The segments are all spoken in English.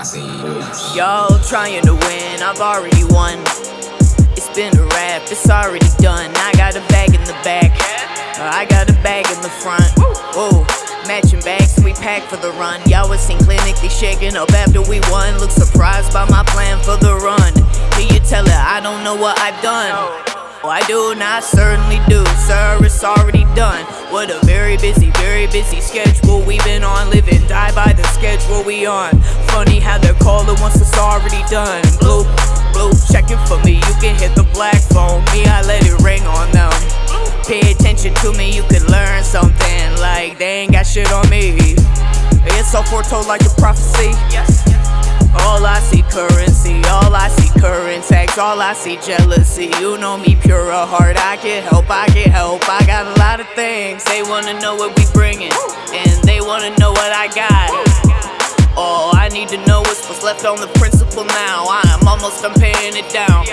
Y'all trying to win, I've already won. It's been a rap, it's already done. I got a bag in the back, uh, I got a bag in the front. Whoa, matching bags, we pack for the run. Y'all was seen clinically shaking up after we won. Look surprised by my plan for the run. Can you tell her I don't know what I've done? Oh, I do, I certainly do, sir, it's already done. What a very busy, very busy schedule we've been on. Living, the schedule we on. Funny how they're calling once it's already done. Blue, blue, checking for me, you can hit the black phone. Me, I let it ring on them. Pay attention to me, you can learn something. Like, they ain't got shit on me. It's all foretold like a prophecy. Yes. All I see currency, all I see current tax, all I see jealousy. You know me, pure of heart. I can help, I can help. I got a lot of things. They wanna know what we bringing, and they wanna know what I got. I need to know is what's left on the principal now. I'm almost done paying it down.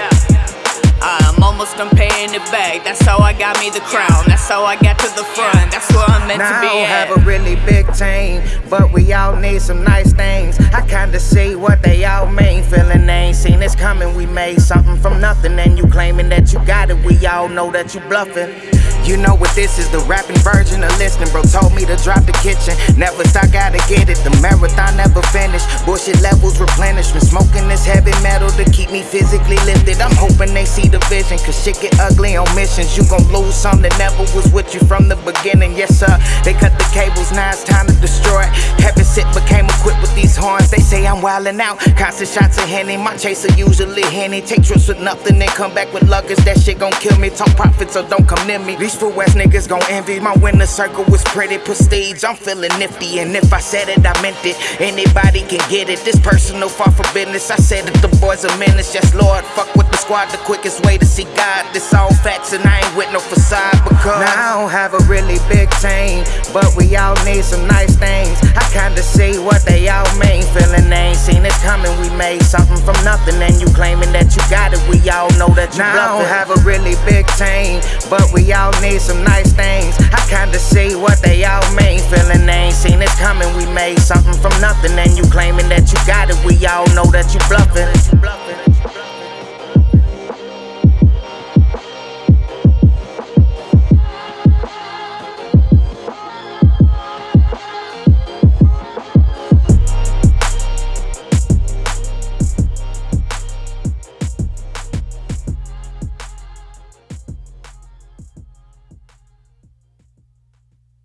I'm almost done paying it back. That's how I got me the crown. That's how I got to the front. That's where I'm meant now to be. I don't at. have a really big team, but we all need some nice things. I kinda see what they all mean. Feeling they ain't seen this coming. We made something from nothing, and you claiming that you got it. We all know that you bluffing. You know what this is, the rapping version of listening. Bro told me to drop the kitchen. Never stop, gotta get it. The marathon never finished. Bullshit levels replenishment. Smoking this heavy metal to keep me physically lifted. I'm hoping they see the vision, cause shit get ugly on missions. You gon' lose some that never was with you from the beginning. Yes, sir. They cut the cables, now it's time to destroy. it. Heaven sit became equipped with these horns. They say I'm wildin' out. Constant shots of Henny. My chaser usually Henny. Take trips with nothing, then come back with luggage. That shit gon' kill me. Talk profit, so don't come near me. These fool ass niggas gon' envy. My winner circle was pretty prestige. I'm feeling nifty, and if I said it, I meant it. Anybody can get it. This personal far from business. I said that the boys are menace. Yes, Lord, fuck with the squad. The quickest way to see God. This all facts, and I ain't with no facade because now I don't have a really big team, but we all need some nice things. I kinda see what they all mean. Feeling they ain't seen it coming. We made something from nothing, and you claiming that you got it. We all know that you now bluffing. I don't have a really big team, but we all need some nice things. I kinda see what they all made something from nothing, and you claiming that you got it. We all know that you bluffing.